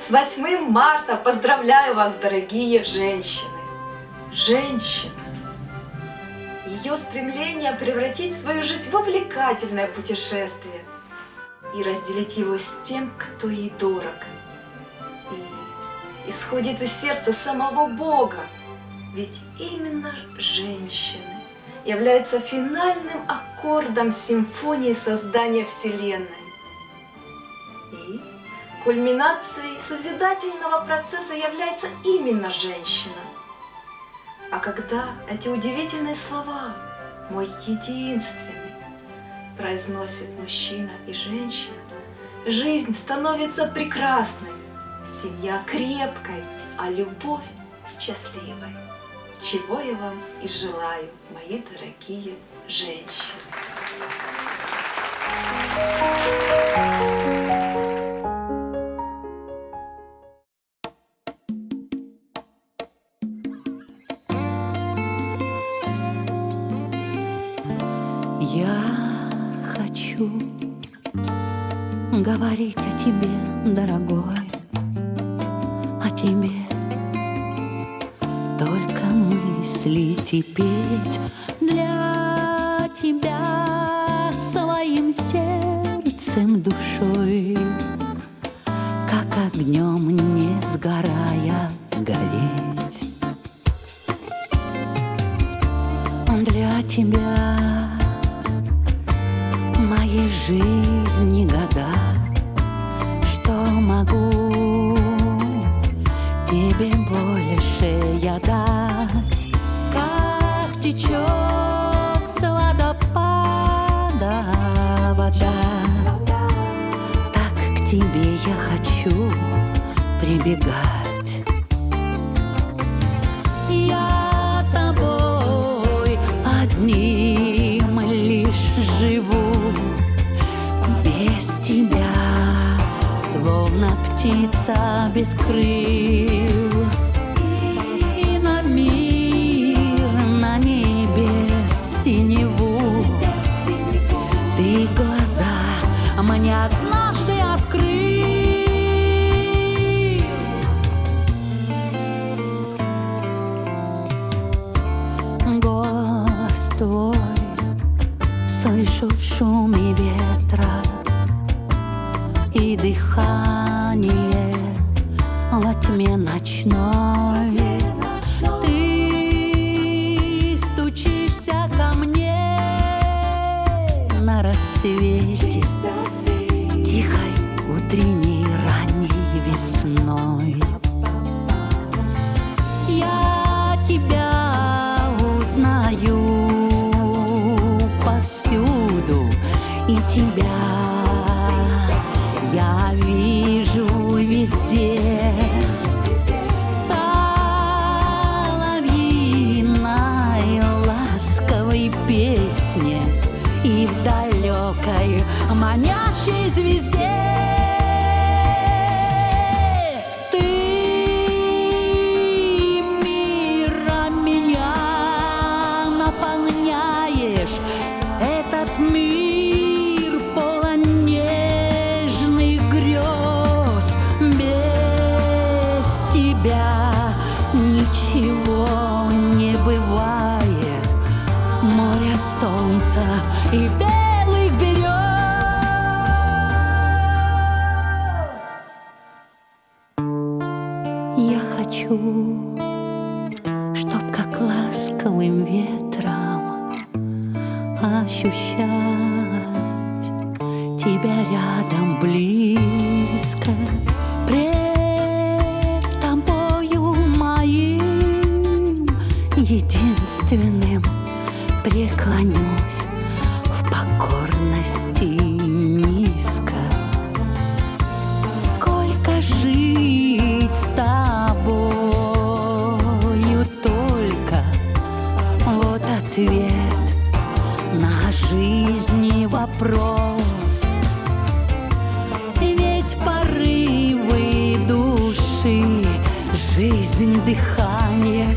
С 8 марта поздравляю вас, дорогие женщины! Женщина! Ее стремление превратить свою жизнь в увлекательное путешествие и разделить его с тем, кто ей дорог. И исходит из сердца самого Бога, ведь именно женщины являются финальным аккордом симфонии создания Вселенной кульминацией созидательного процесса является именно женщина. А когда эти удивительные слова «мой единственный» произносит мужчина и женщина, жизнь становится прекрасной, семья крепкой, а любовь счастливой чего я вам и желаю, мои дорогие женщины. Я хочу говорить о тебе, дорогой, о тебе мыслить и петь для тебя своим сердцем, душой, как огнем не сгорая гореть. Для тебя жизни года, что могу тебе больше я дать течет с водопада вода. Так к тебе я хочу прибегать. Я без тебя, словно птица без крыл. мне однажды открыл. Голос твой слышу в шуме ветра и дыхание во тьме ночной. Ты стучишься ко мне на рассвете тихой утренней везде. Соловьиной ласковой песне и в далекой манящей звезде. Этот мир тебя ничего не бывает, море солнца и белых берез. Я хочу, чтоб как ласковым ветром ощущать тебя рядом близко. Пред единственным преклонюсь в покорности низко. Сколько жить с тобою только вот ответ на жизни вопрос. Ведь порывы души, жизнь, дыхание